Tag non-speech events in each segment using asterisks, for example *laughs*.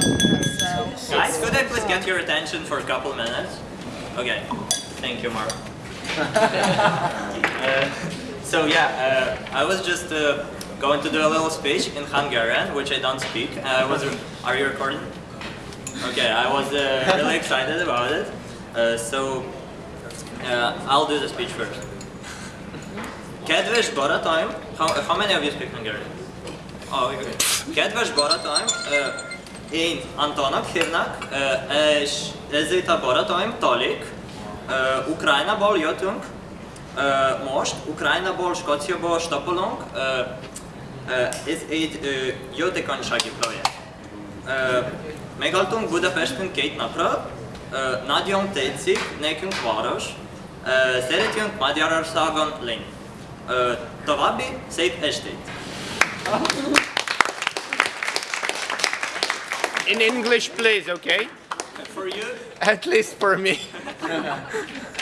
Guys, could I please get your attention for a couple minutes? Okay, thank you, Mark. *laughs* uh, so yeah, uh, I was just uh, going to do a little speech in Hungarian, which I don't speak. I was. Are you recording? Okay, I was uh, really *laughs* excited about it. Uh, so uh, I'll do the speech first. Kedves barátaim, how, how many of you speak Hungarian? Oh, okay. Kedves barátaim, uh, én Antonak hívnak, és ez itt a barátaim, Talik. Ukrajnából jöttünk, most Ukrajnából, Skóciából stopolunk. Ez egy jótékonysági projekt. Megaltunk Budapesten két napra, nagyon tetszik nekünk város, szeretünk Magyarországon lenni. További szép estét! *laughs* In English, please, okay? For you, At least for me. *laughs*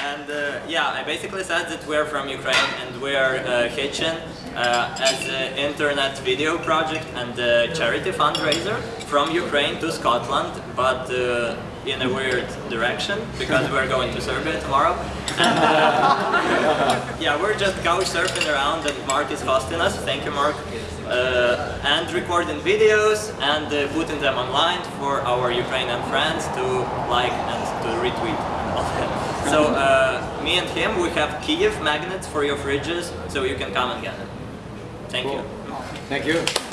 And uh, yeah, I basically said that we're from Ukraine and we're uh, hitching uh, as an internet video project and a charity fundraiser from Ukraine to Scotland, but uh, in a weird direction because we're going to Serbia tomorrow. And uh, *laughs* yeah, we're just couch surfing around and Mark is hosting us. Thank you, Mark. Uh, and recording videos and uh, putting them online for our Ukrainian friends to like and to retweet. and all that. *laughs* So uh, me and him, we have Kiev magnets for your fridges, so you can come and get them. Thank you. Thank you.